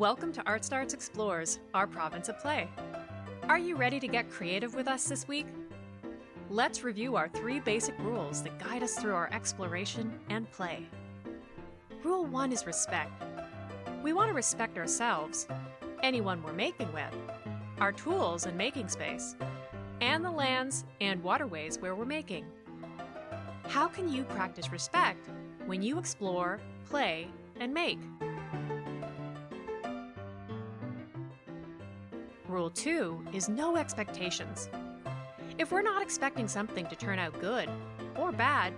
Welcome to Art Starts Explores, our province of play. Are you ready to get creative with us this week? Let's review our three basic rules that guide us through our exploration and play. Rule 1 is respect. We want to respect ourselves, anyone we're making with, our tools and making space, and the lands and waterways where we're making. How can you practice respect when you explore, play, and make? Rule 2 is no expectations. If we're not expecting something to turn out good or bad,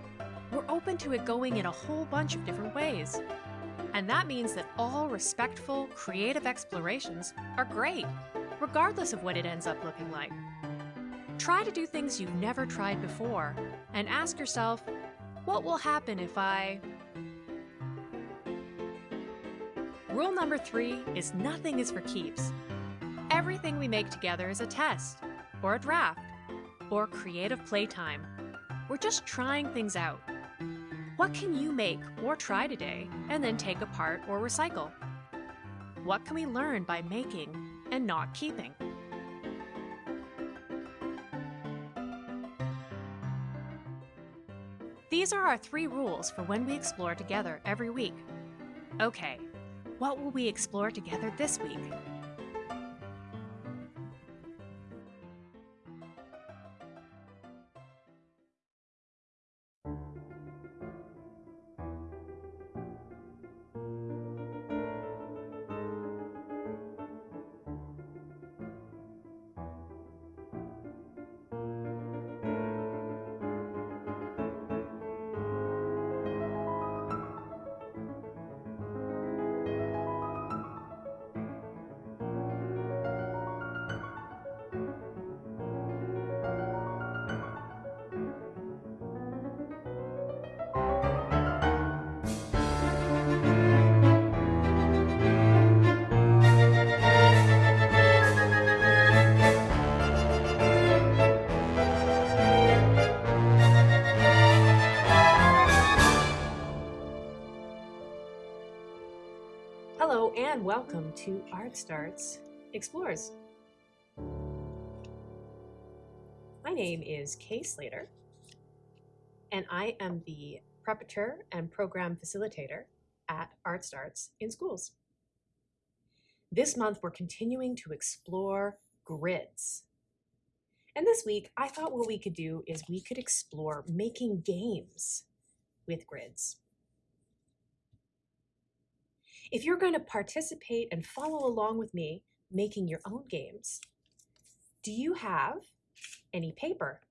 we're open to it going in a whole bunch of different ways. And that means that all respectful, creative explorations are great, regardless of what it ends up looking like. Try to do things you've never tried before and ask yourself, what will happen if I... Rule number three is nothing is for keeps. Everything we make together is a test, or a draft, or creative playtime. We're just trying things out. What can you make or try today and then take apart or recycle? What can we learn by making and not keeping? These are our three rules for when we explore together every week. Okay, what will we explore together this week? Welcome to Art Starts Explores. My name is Kay Slater, and I am the preparator and program facilitator at Art Starts in Schools. This month, we're continuing to explore grids. And this week, I thought what we could do is we could explore making games with grids. If you're going to participate and follow along with me making your own games, do you have any paper?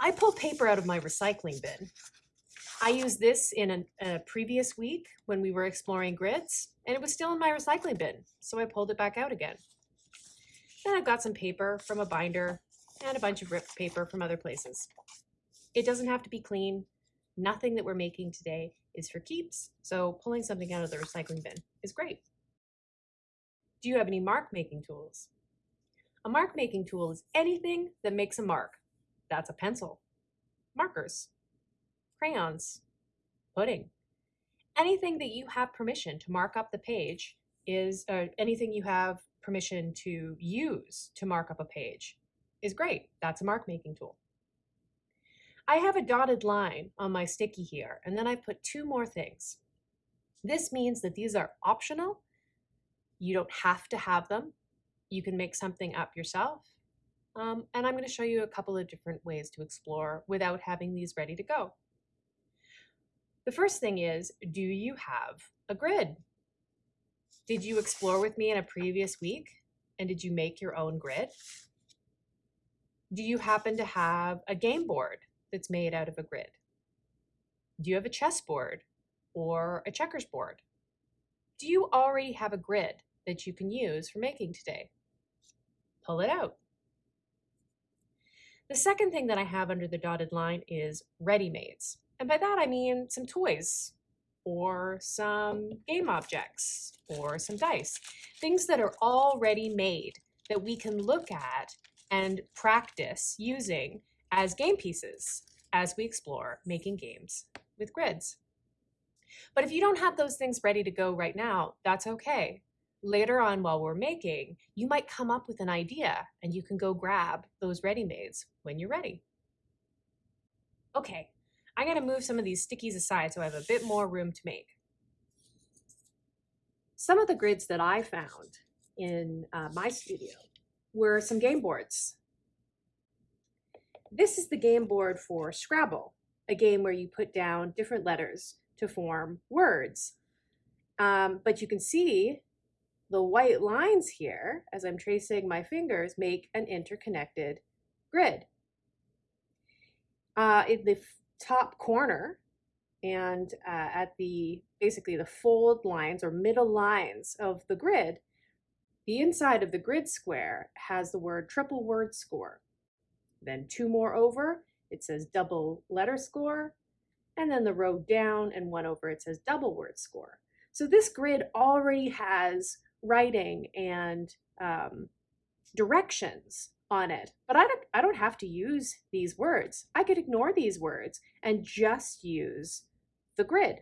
I pulled paper out of my recycling bin. I used this in a, a, previous week when we were exploring grids, and it was still in my recycling bin, so I pulled it back out again. Then I've got some paper from a binder and a bunch of ripped paper from other places. It doesn't have to be clean. Nothing that we're making today is for keeps, so pulling something out of the recycling bin is great. Do you have any mark making tools? A mark making tool is anything that makes a mark. That's a pencil, markers, crayons, pudding. Anything that you have permission to mark up the page is, or anything you have permission to use to mark up a page is great. That's a mark making tool. I have a dotted line on my sticky here, and then I put two more things. This means that these are optional. You don't have to have them. You can make something up yourself. Um, and I'm going to show you a couple of different ways to explore without having these ready to go. The first thing is, do you have a grid? Did you explore with me in a previous week? And did you make your own grid? Do you happen to have a game board that's made out of a grid? Do you have a chessboard or a checkers board? Do you already have a grid that you can use for making today? Pull it out. The second thing that I have under the dotted line is ready-mades. And by that I mean some toys or some game objects or some dice. Things that are already made that we can look at and practice using as game pieces as we explore making games with grids. But if you don't have those things ready to go right now, that's okay. Later on while we're making, you might come up with an idea and you can go grab those ready-mades when you're ready. Okay, I'm gonna move some of these stickies aside so I have a bit more room to make. Some of the grids that I found in uh, my studio were some game boards. This is the game board for Scrabble, a game where you put down different letters to form words. Um, but you can see the white lines here, as I'm tracing my fingers, make an interconnected grid. Uh, in the top corner and uh, at the basically the fold lines or middle lines of the grid, the inside of the grid square has the word triple word score. Then two more over, it says double letter score. And then the row down and one over, it says double word score. So this grid already has writing and um, directions on it. But I don't, I don't have to use these words. I could ignore these words and just use the grid.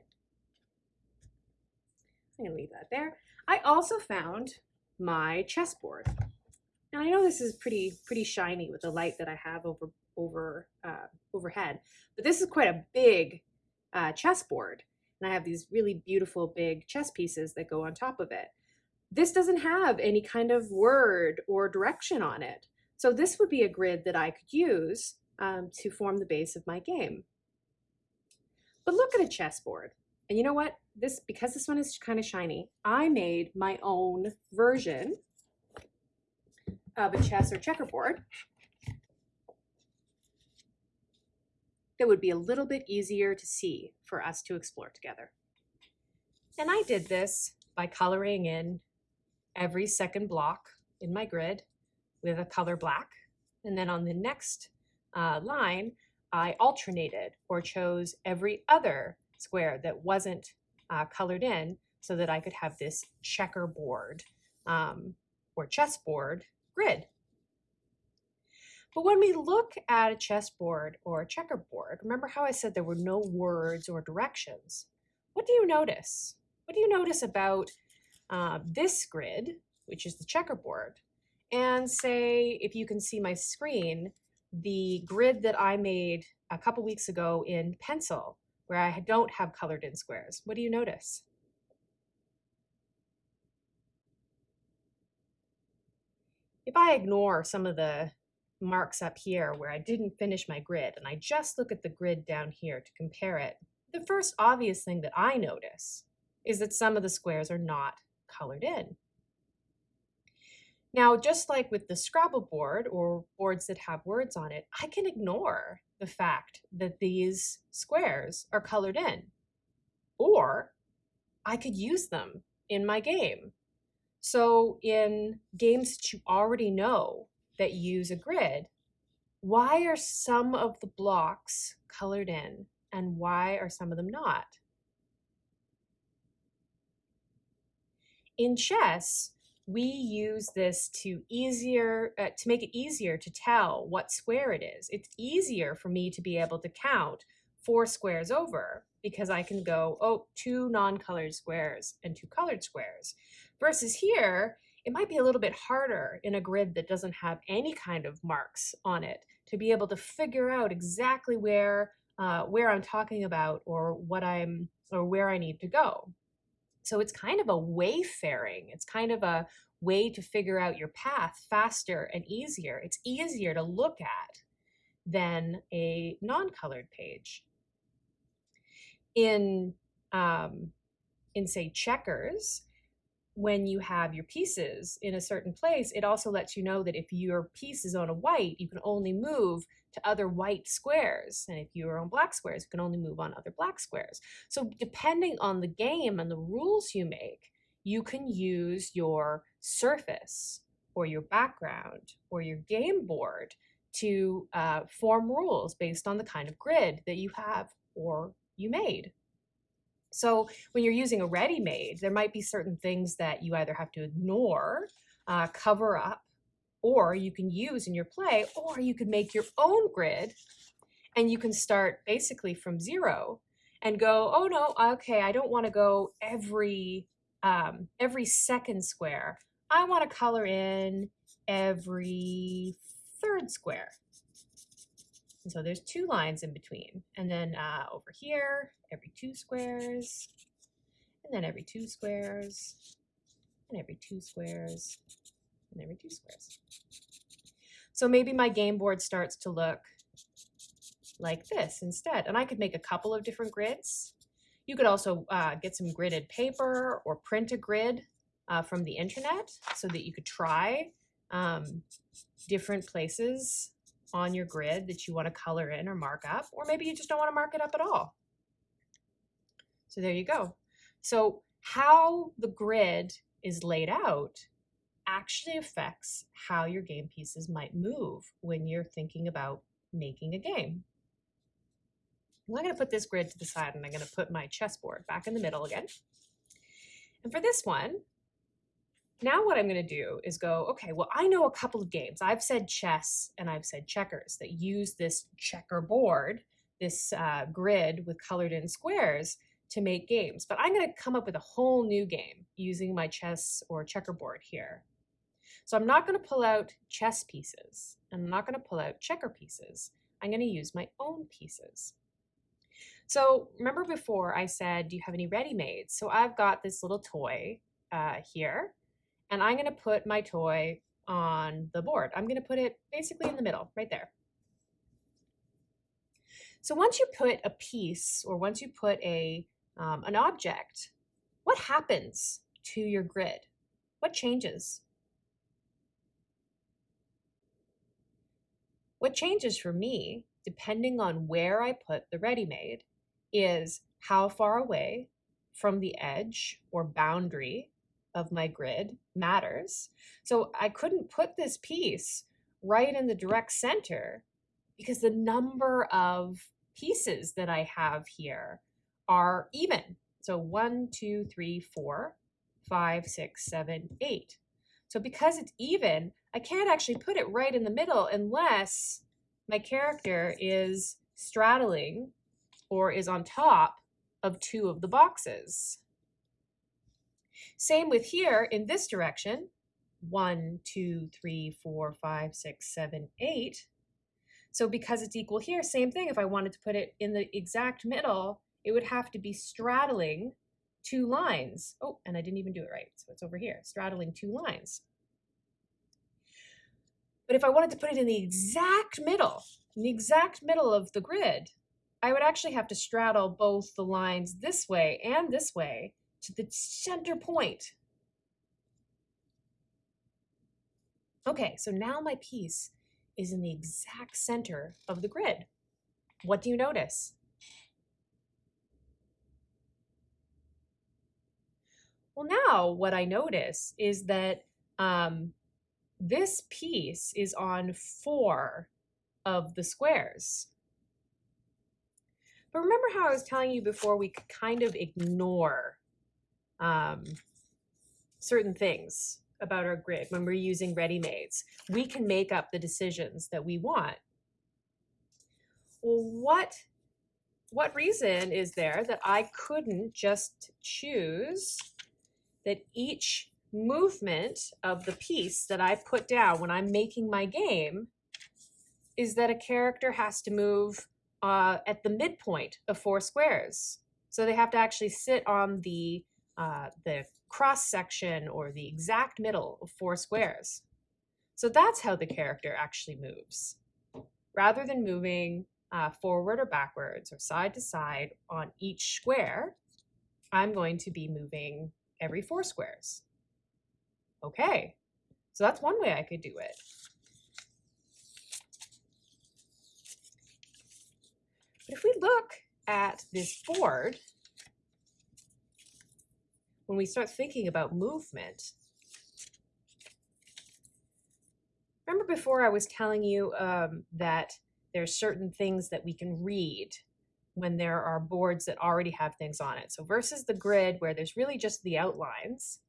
I'm gonna leave that there. I also found my chessboard. And I know this is pretty pretty shiny with the light that I have over over uh, overhead, but this is quite a big uh, chessboard. And I have these really beautiful big chess pieces that go on top of it. This doesn't have any kind of word or direction on it. So this would be a grid that I could use um, to form the base of my game. But look at a chessboard. And you know what? This Because this one is kind of shiny, I made my own version of a chess or checkerboard that would be a little bit easier to see for us to explore together. And I did this by coloring in every second block in my grid with a color black. And then on the next uh, line, I alternated or chose every other square that wasn't uh, colored in so that I could have this checkerboard um, or chessboard grid. But when we look at a chessboard or a checkerboard, remember how I said there were no words or directions? What do you notice? What do you notice about uh, this grid, which is the checkerboard, and say, if you can see my screen, the grid that I made a couple weeks ago in pencil, where I don't have colored in squares. What do you notice? If I ignore some of the marks up here where I didn't finish my grid and I just look at the grid down here to compare it, the first obvious thing that I notice is that some of the squares are not colored in. Now, just like with the Scrabble board or boards that have words on it, I can ignore the fact that these squares are colored in. Or I could use them in my game. So in games that you already know that use a grid, why are some of the blocks colored in and why are some of them not? In chess, we use this to easier uh, to make it easier to tell what square it is. It's easier for me to be able to count four squares over because I can go, oh, two non-colored squares and two colored squares. Versus here, it might be a little bit harder in a grid that doesn't have any kind of marks on it to be able to figure out exactly where uh, where I'm talking about or what I'm or where I need to go. So it's kind of a wayfaring. It's kind of a way to figure out your path faster and easier. It's easier to look at than a non-colored page. In, um, in say checkers, when you have your pieces in a certain place, it also lets you know that if your piece is on a white, you can only move to other white squares. And if you are on black squares, you can only move on other black squares. So depending on the game and the rules you make, you can use your surface or your background or your game board to uh, form rules based on the kind of grid that you have or you made. So when you're using a ready-made, there might be certain things that you either have to ignore, uh, cover up, or you can use in your play, or you could make your own grid and you can start basically from zero and go, oh no, okay, I don't want to go every um, every second square. I want to color in every third square. And so there's two lines in between. And then uh, over here, every two squares, and then every two squares, and every two squares, and every two squares. So maybe my game board starts to look like this instead. And I could make a couple of different grids. You could also uh, get some gridded paper or print a grid uh, from the internet so that you could try um, different places on your grid that you want to color in or mark up, or maybe you just don't want to mark it up at all. So there you go. So how the grid is laid out actually affects how your game pieces might move when you're thinking about making a game. Well, I'm going to put this grid to the side and I'm going to put my chessboard back in the middle again. And for this one, now what I'm going to do is go, okay, well, I know a couple of games. I've said chess and I've said checkers that use this checkerboard, this uh, grid with colored in squares to make games. But I'm going to come up with a whole new game using my chess or checkerboard here. So I'm not going to pull out chess pieces. I'm not going to pull out checker pieces. I'm going to use my own pieces. So remember before I said, do you have any ready-mades? So I've got this little toy uh, here, and I'm going to put my toy on the board. I'm going to put it basically in the middle, right there. So once you put a piece, or once you put a um, an object, what happens to your grid? What changes? What changes for me, depending on where I put the ready-made, is how far away from the edge or boundary of my grid matters. So I couldn't put this piece right in the direct center because the number of pieces that I have here are even. So one, two, three, four, five, six, seven, eight. So because it's even, I can't actually put it right in the middle unless my character is straddling or is on top of two of the boxes. Same with here in this direction, one, two, three, four, five, six, seven, eight. So because it's equal here, same thing, if I wanted to put it in the exact middle, it would have to be straddling two lines. Oh, and I didn't even do it right, so it's over here, straddling two lines. But if I wanted to put it in the exact middle, in the exact middle of the grid, I would actually have to straddle both the lines this way and this way to the center point. Okay, so now my piece is in the exact center of the grid. What do you notice? Well, now what I notice is that um, this piece is on four of the squares. But remember how I was telling you before we could kind of ignore um, certain things about our grid when we're using ready-mades. We can make up the decisions that we want. Well, what, what reason is there that I couldn't just choose that each movement of the piece that I put down when I'm making my game is that a character has to move uh, at the midpoint of four squares. So they have to actually sit on the, uh, the cross section or the exact middle of four squares. So that's how the character actually moves. Rather than moving uh, forward or backwards or side to side on each square, I'm going to be moving every four squares. Okay, so that's one way I could do it. But if we look at this board, when we start thinking about movement, remember before I was telling you um, that there's certain things that we can read when there are boards that already have things on it. So versus the grid where there's really just the outlines,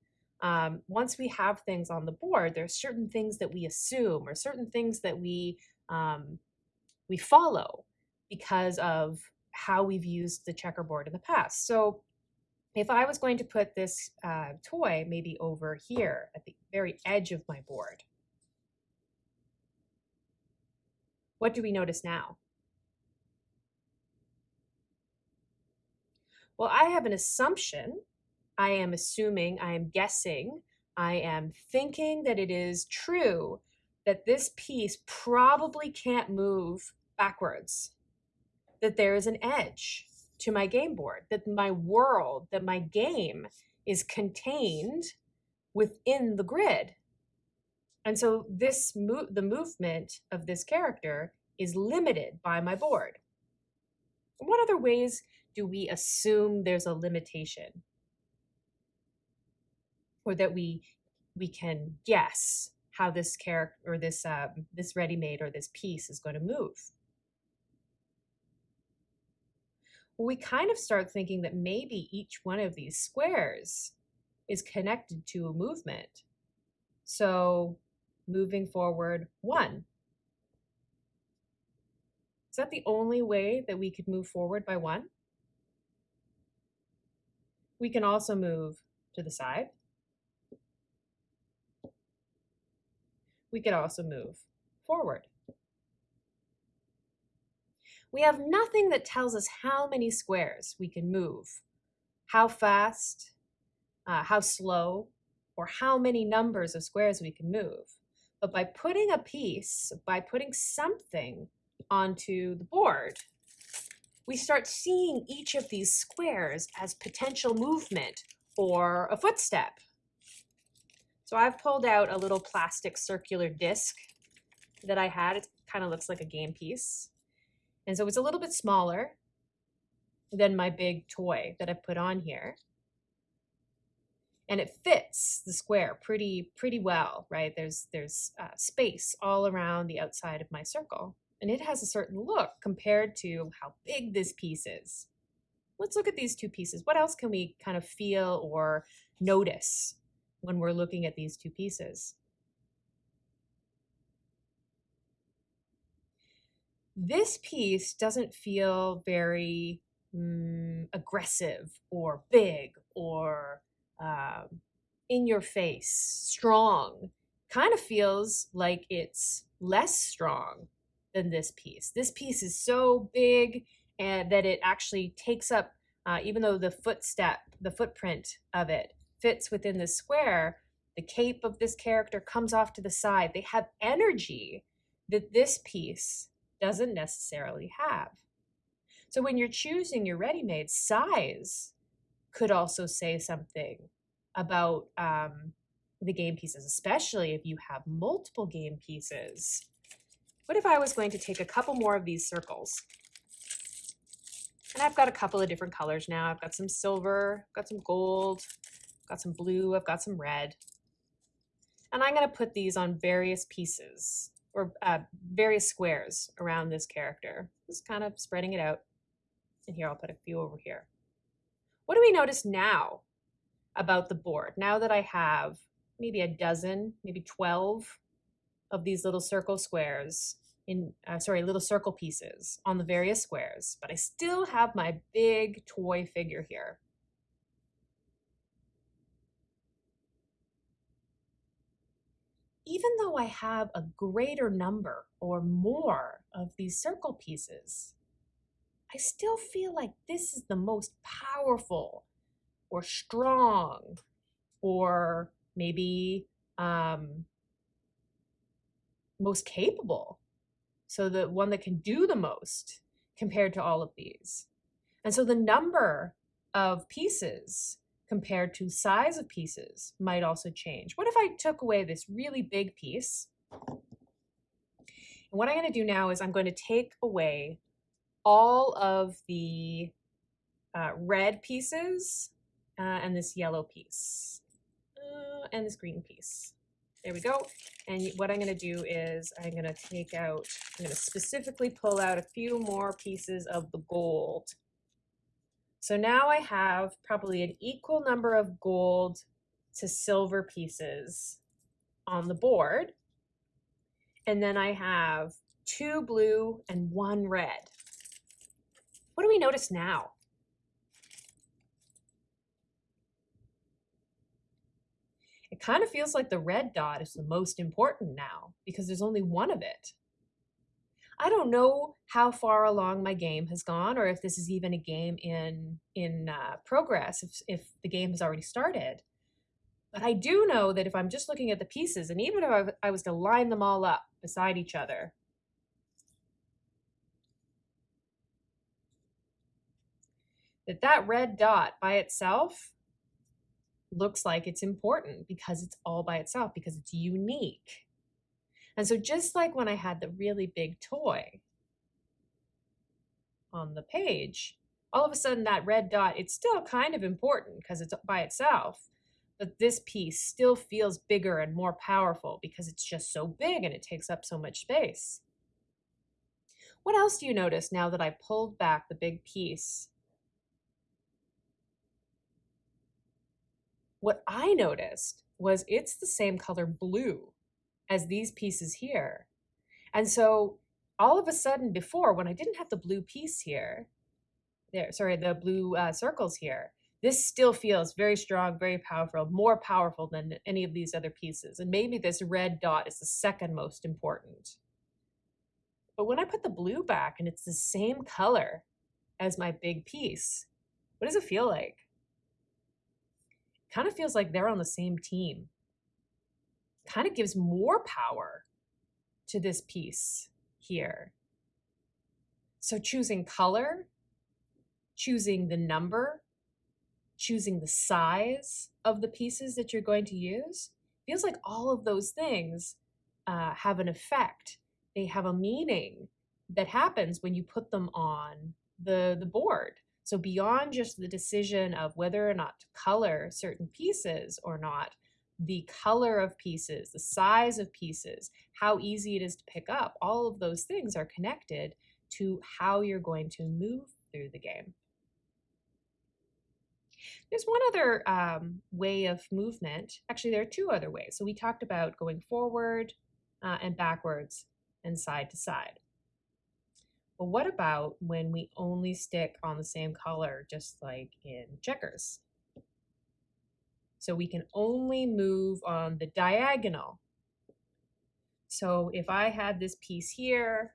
um, once we have things on the board, there's certain things that we assume or certain things that we um, we follow because of how we've used the checkerboard in the past. So if I was going to put this uh, toy maybe over here at the very edge of my board, what do we notice now? Well, I have an assumption. I am assuming, I am guessing, I am thinking that it is true that this piece probably can't move backwards, that there is an edge to my game board, that my world, that my game is contained within the grid. And so this mo- the movement of this character is limited by my board. What other ways do we assume there's a limitation? Or that we we can guess how this character or this um, this ready-made or this piece is going to move. Well, we kind of start thinking that maybe each one of these squares is connected to a movement. So moving forward, one. Is that the only way that we could move forward by one? We can also move to the side. We could also move forward. We have nothing that tells us how many squares we can move, how fast, uh, how slow, or how many numbers of squares we can move. But by putting a piece, by putting something onto the board, we start seeing each of these squares as potential movement or a footstep. So I've pulled out a little plastic circular disc that I had. It kind of looks like a game piece. And so it's a little bit smaller than my big toy that I put on here. And it fits the square pretty pretty well, right? There's there's uh, space all around the outside of my circle and it has a certain look compared to how big this piece is. Let's look at these two pieces. What else can we kind of feel or notice when we're looking at these two pieces? This piece doesn't feel very mm, aggressive or big or um, in your face, strong. Kind of feels like it's less strong than this piece. This piece is so big and that it actually takes up, uh, even though the footstep, the footprint of it fits within the square, the cape of this character comes off to the side. They have energy that this piece doesn't necessarily have. So when you're choosing your ready-made size could also say something about um, the game pieces, especially if you have multiple game pieces what if I was going to take a couple more of these circles? And I've got a couple of different colors now. I've got some silver, got some gold, got some blue, I've got some red. And I'm going to put these on various pieces or uh, various squares around this character. Just kind of spreading it out. And here I'll put a few over here. What do we notice now about the board? Now that I have maybe a dozen, maybe 12 of these little circle squares in, uh, sorry, little circle pieces on the various squares, but I still have my big toy figure here. Even though I have a greater number or more of these circle pieces, I still feel like this is the most powerful or strong or maybe um, most capable. So the one that can do the most compared to all of these. And so the number of pieces compared to size of pieces might also change. What if I took away this really big piece? And what I'm going to do now is I'm going to take away all of the uh, red pieces uh, and this yellow piece uh, and this green piece. There we go. And what I'm going to do is I'm going to take out, I'm going to specifically pull out a few more pieces of the gold. So now I have probably an equal number of gold to silver pieces on the board. And then I have two blue and one red. What do we notice now? It kind of feels like the red dot is the most important now because there's only one of it. I don't know how far along my game has gone or if this is even a game in in uh, progress, if, if the game has already started. But I do know that if I'm just looking at the pieces, and even if I was to line them all up beside each other, that that red dot by itself looks like it's important because it's all by itself, because it's unique. And so just like when I had the really big toy on the page, all of a sudden that red dot, it's still kind of important because it's by itself, but this piece still feels bigger and more powerful because it's just so big and it takes up so much space. What else do you notice now that I pulled back the big piece? What I noticed was it's the same color blue as these pieces here. And so all of a sudden before, when I didn't have the blue piece here, there, sorry, the blue uh, circles here, this still feels very strong, very powerful, more powerful than any of these other pieces. And maybe this red dot is the second most important. But when I put the blue back and it's the same color as my big piece, what does it feel like? Kind of feels like they're on the same team. Kind of gives more power to this piece here. So choosing color, choosing the number, choosing the size of the pieces that you're going to use, feels like all of those things uh, have an effect. They have a meaning that happens when you put them on the, the board. So beyond just the decision of whether or not to color certain pieces or not, the color of pieces, the size of pieces, how easy it is to pick up, all of those things are connected to how you're going to move through the game. There's one other um, way of movement. Actually, there are two other ways. So we talked about going forward uh, and backwards and side to side. But what about when we only stick on the same color, just like in checkers? So we can only move on the diagonal. So if I had this piece here,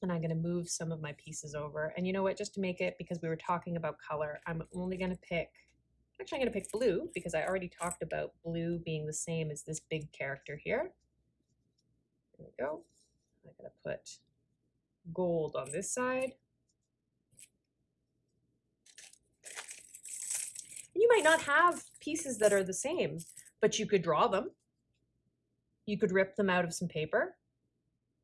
and I'm going to move some of my pieces over. And you know what, just to make it, because we were talking about color, I'm only going to pick, actually I'm going to pick blue because I already talked about blue being the same as this big character here. There we go. I'm to put gold on this side. You might not have pieces that are the same, but you could draw them. You could rip them out of some paper.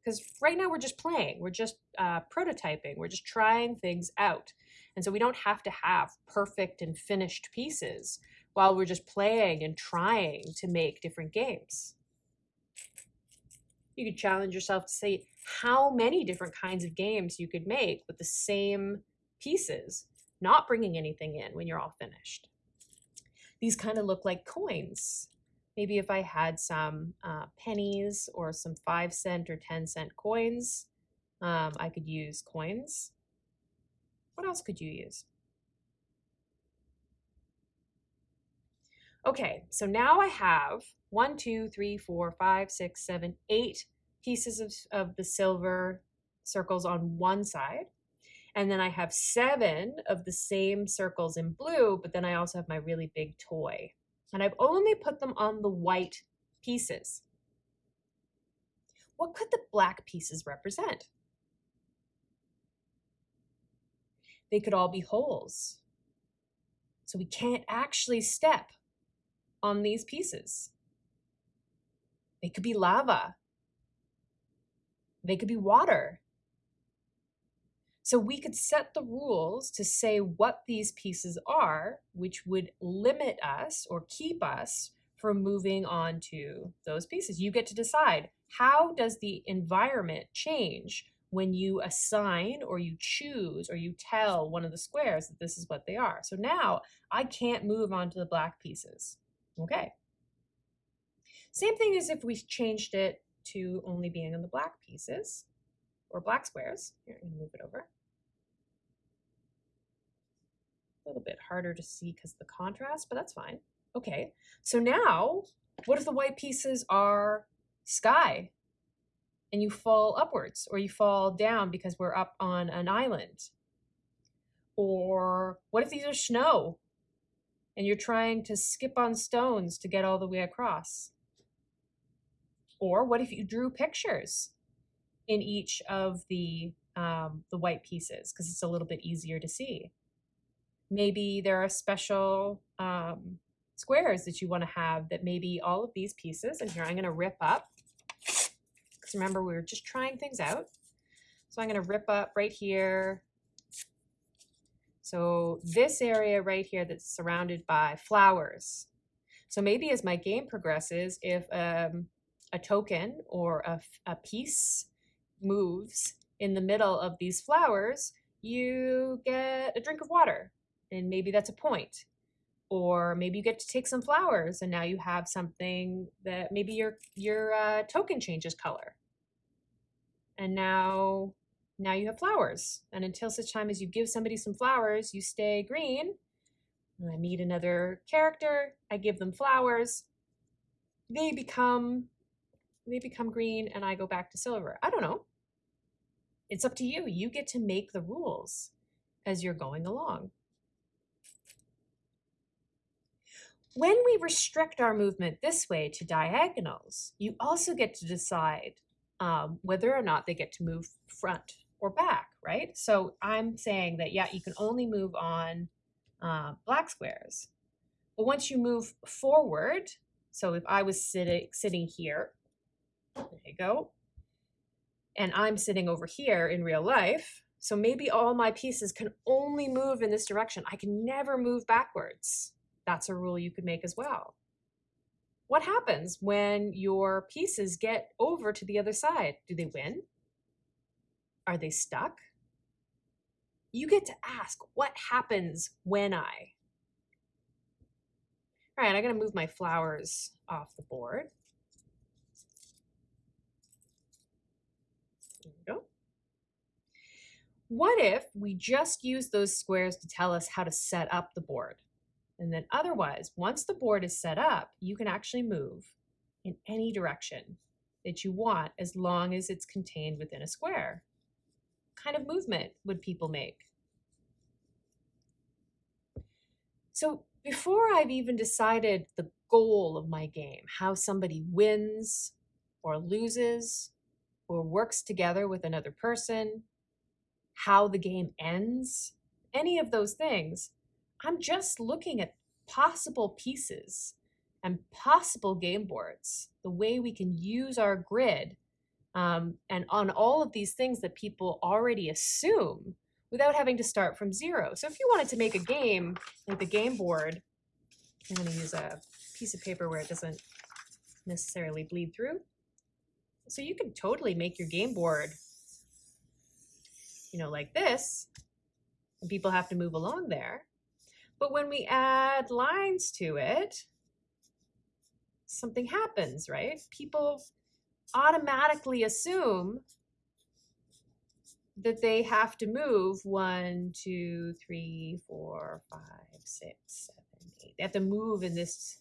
Because right now we're just playing we're just uh, prototyping we're just trying things out. And so we don't have to have perfect and finished pieces while we're just playing and trying to make different games. You could challenge yourself to say how many different kinds of games you could make with the same pieces not bringing anything in when you're all finished these kind of look like coins Maybe if I had some uh, pennies or some five cent or 10 cent coins, um, I could use coins. What else could you use? Okay, so now I have one, two, three, four, five, six, seven, eight pieces of, of the silver circles on one side. And then I have seven of the same circles in blue, but then I also have my really big toy and I've only put them on the white pieces. What could the black pieces represent? They could all be holes. So we can't actually step on these pieces. They could be lava. They could be water. So we could set the rules to say what these pieces are, which would limit us or keep us from moving on to those pieces. You get to decide how does the environment change when you assign or you choose or you tell one of the squares that this is what they are. So now I can't move on to the black pieces. Okay. Same thing as if we changed it to only being on the black pieces or black squares. Here, I'm gonna move it over. Little bit harder to see because the contrast, but that's fine. Okay, so now what if the white pieces are sky and you fall upwards or you fall down because we're up on an island? Or what if these are snow and you're trying to skip on stones to get all the way across? Or what if you drew pictures in each of the um, the white pieces because it's a little bit easier to see? Maybe there are special um, squares that you want to have that maybe all of these pieces, and here I'm going to rip up because remember we were just trying things out. So I'm going to rip up right here. So this area right here that's surrounded by flowers. So maybe as my game progresses, if um, a token or a, a piece moves in the middle of these flowers, you get a drink of water. And maybe that's a point. Or maybe you get to take some flowers and now you have something that maybe your your uh, token changes color. And now now you have flowers. And until such time as you give somebody some flowers, you stay green. I meet another character, I give them flowers. They become they become green and I go back to silver. I don't know. It's up to you. You get to make the rules as you're going along. When we restrict our movement this way to diagonals, you also get to decide um, whether or not they get to move front or back, right? So I'm saying that, yeah, you can only move on uh, black squares. But once you move forward, so if I was sitting, sitting here, there you go, and I'm sitting over here in real life, so maybe all my pieces can only move in this direction. I can never move backwards. That's a rule you could make as well. What happens when your pieces get over to the other side? Do they win? Are they stuck? You get to ask, what happens when I? All right, I'm gonna move my flowers off the board. There we go. What if we just use those squares to tell us how to set up the board? And then otherwise, once the board is set up, you can actually move in any direction that you want as long as it's contained within a square. What kind of movement would people make? So before I've even decided the goal of my game, how somebody wins or loses or works together with another person, how the game ends, any of those things, I'm just looking at possible pieces and possible game boards, the way we can use our grid um, and on all of these things that people already assume without having to start from zero. So if you wanted to make a game like the game board, I'm going to use a piece of paper where it doesn't necessarily bleed through. So you can totally make your game board, you know, like this, and people have to move along there. But when we add lines to it, something happens, right? People automatically assume that they have to move one, two, three, four, five, six, seven, eight. They have to move in this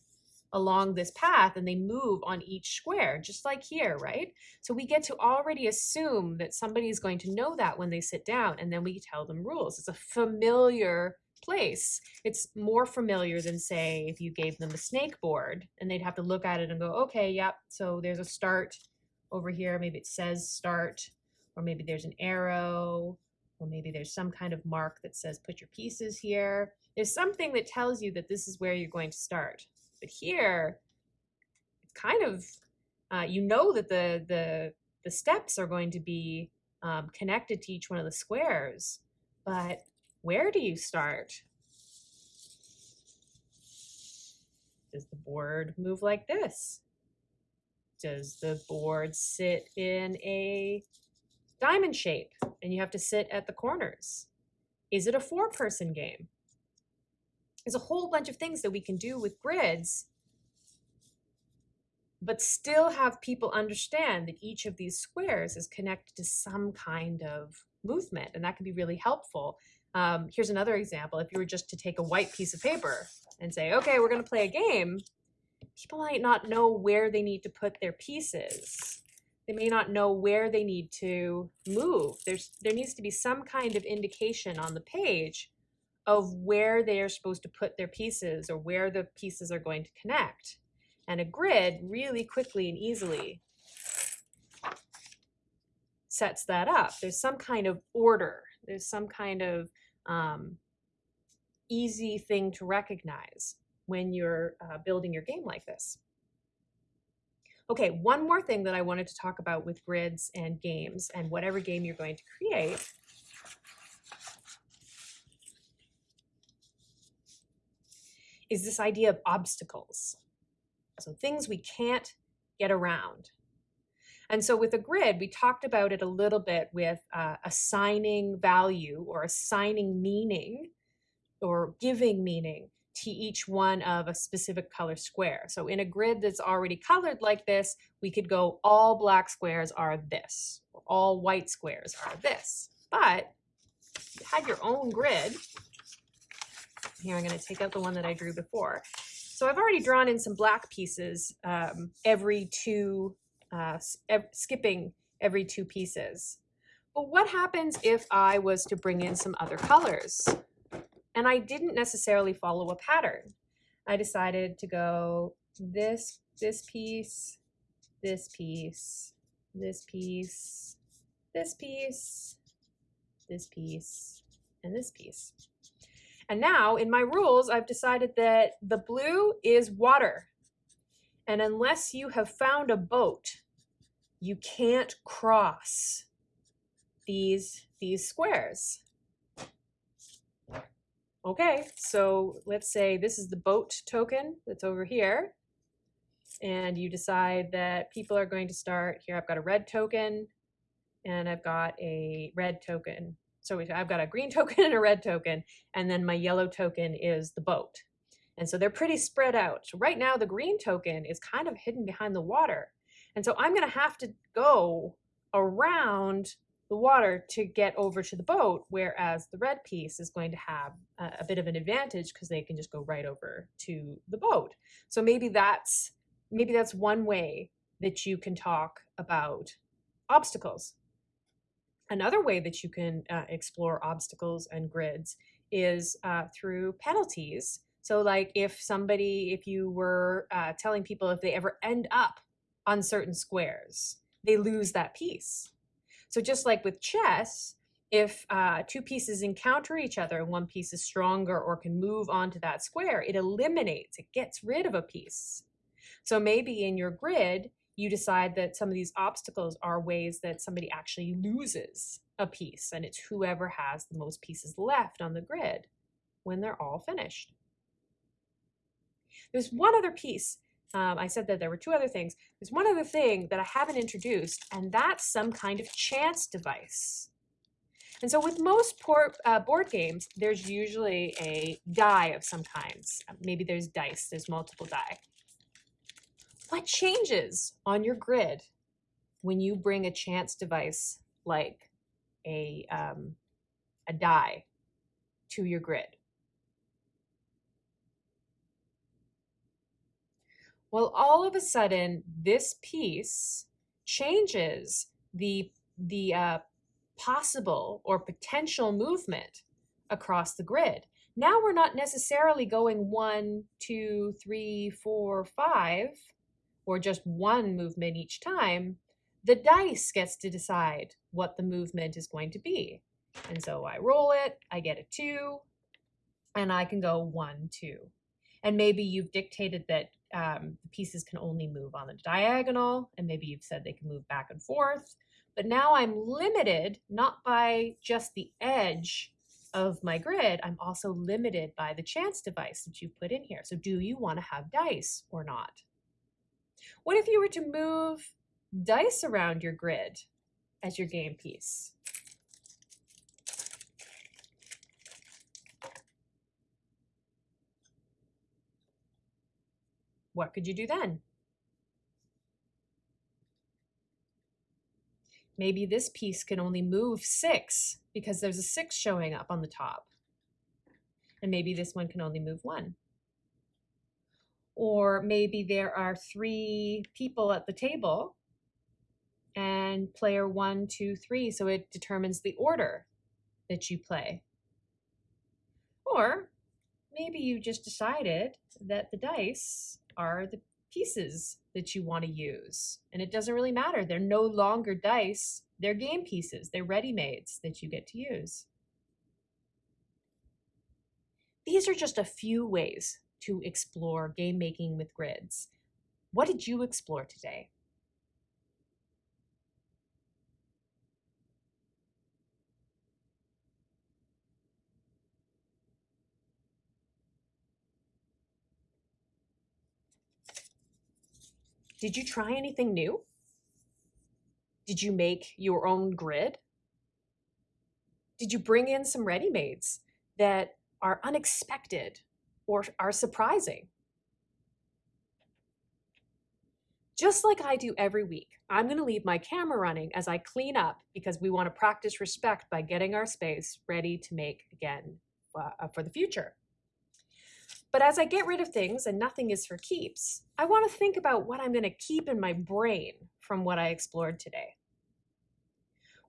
along this path and they move on each square, just like here, right? So we get to already assume that somebody is going to know that when they sit down and then we tell them rules. It's a familiar place. It's more familiar than say if you gave them a snake board and they'd have to look at it and go, okay, yep, so there's a start over here. Maybe it says start, or maybe there's an arrow, or maybe there's some kind of mark that says put your pieces here. There's something that tells you that this is where you're going to start. But here, it's kind of, uh, you know that the, the, the steps are going to be um, connected to each one of the squares, but where do you start? Does the board move like this? Does the board sit in a diamond shape and you have to sit at the corners? Is it a four person game? There's a whole bunch of things that we can do with grids, but still have people understand that each of these squares is connected to some kind of movement. And that can be really helpful Um, here's another example. If you were just to take a white piece of paper and say, okay, we're going to play a game, people might not know where they need to put their pieces. They may not know where they need to move. There's, there needs to be some kind of indication on the page of where they are supposed to put their pieces or where the pieces are going to connect. And a grid really quickly and easily sets that up. There's some kind of order. There's some kind of um, easy thing to recognize when you're uh, building your game like this. Okay, one more thing that I wanted to talk about with grids and games and whatever game you're going to create is this idea of obstacles. So things we can't get around. And so with a grid, we talked about it a little bit with uh, assigning value or assigning meaning or giving meaning to each one of a specific color square. So in a grid that's already colored like this, we could go all black squares are this, or all white squares are this. But you had your own grid. Here I'm going to take out the one that I drew before. So I've already drawn in some black pieces um, every two uh, skipping every two pieces. But what happens if I was to bring in some other colors? And I didn't necessarily follow a pattern. I decided to go this, this piece, this piece, this piece, this piece, this piece, and this piece. And now in my rules, I've decided that the blue is water. And unless you have found a boat, you can't cross these, these squares. Okay, so let's say this is the boat token that's over here. And you decide that people are going to start here. I've got a red token and I've got a red token. So I've got a green token and a red token, and then my yellow token is the boat. And so they're pretty spread out. So right now the green token is kind of hidden behind the water. And so I'm going to have to go around the water to get over to the boat, whereas the red piece is going to have a, a bit of an advantage because they can just go right over to the boat. So maybe that's maybe that's one way that you can talk about obstacles. Another way that you can uh, explore obstacles and grids is uh, through penalties so like if somebody, if you were uh, telling people if they ever end up on certain squares, they lose that piece. So just like with chess, if uh, two pieces encounter each other and one piece is stronger or can move onto that square, it eliminates, it gets rid of a piece. So maybe in your grid, you decide that some of these obstacles are ways that somebody actually loses a piece and it's whoever has the most pieces left on the grid when they're all finished. There's one other piece. Um, I said that there were two other things. There's one other thing that I haven't introduced, and that's some kind of chance device. And so with most uh, board games, there's usually a die of some kinds. Maybe there's dice, there's multiple die. What changes on your grid when you bring a chance device like a, um, a die to your grid? Well, all of a sudden, this piece changes the, the uh, possible or potential movement across the grid. Now we're not necessarily going one, two, three, four, five, or just one movement each time. The dice gets to decide what the movement is going to be. And so I roll it, I get a two, and I can go one, two. And maybe you've dictated that um, the pieces can only move on the diagonal, and maybe you've said they can move back and forth. But now I'm limited not by just the edge of my grid, I'm also limited by the chance device that you put in here. So do you want to have dice or not? What if you were to move dice around your grid as your game piece? What could you do then? Maybe this piece can only move six because there's a six showing up on the top. And maybe this one can only move one. Or maybe there are three people at the table and player one, two, three. So it determines the order that you play. Or maybe you just decided that the dice are the pieces that you want to use. And it doesn't really matter. They're no longer dice, they're game pieces, they're ready-mades that you get to use. These are just a few ways to explore game making with grids. What did you explore today? Did you try anything new? Did you make your own grid? Did you bring in some ready-mades that are unexpected or are surprising? Just like I do every week, I'm going to leave my camera running as I clean up because we want to practice respect by getting our space ready to make again uh, for the future. But as I get rid of things and nothing is for keeps, I want to think about what I'm going to keep in my brain from what I explored today.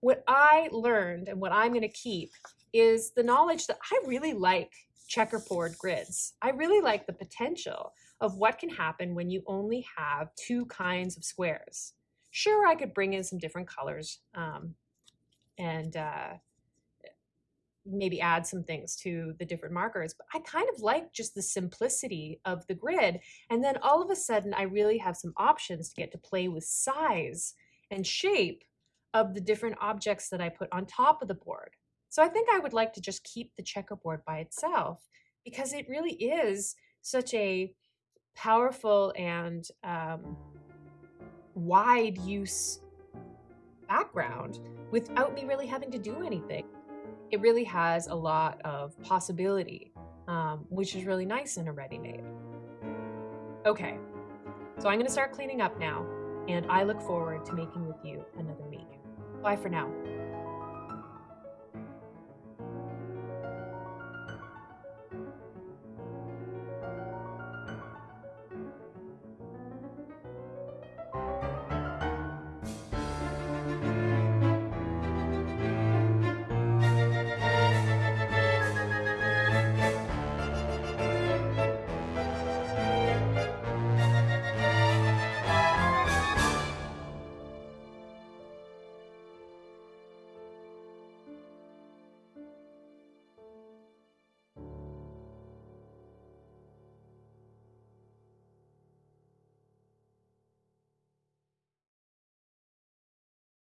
What I learned and what I'm going to keep is the knowledge that I really like checkerboard grids. I really like the potential of what can happen when you only have two kinds of squares. Sure, I could bring in some different colors um, and uh, maybe add some things to the different markers. But I kind of like just the simplicity of the grid. And then all of a sudden, I really have some options to get to play with size and shape of the different objects that I put on top of the board. So I think I would like to just keep the checkerboard by itself because it really is such a powerful and um, wide use background without me really having to do anything it really has a lot of possibility, um, which is really nice in a ready-made. Okay, so I'm gonna start cleaning up now, and I look forward to making with you another week. Bye for now.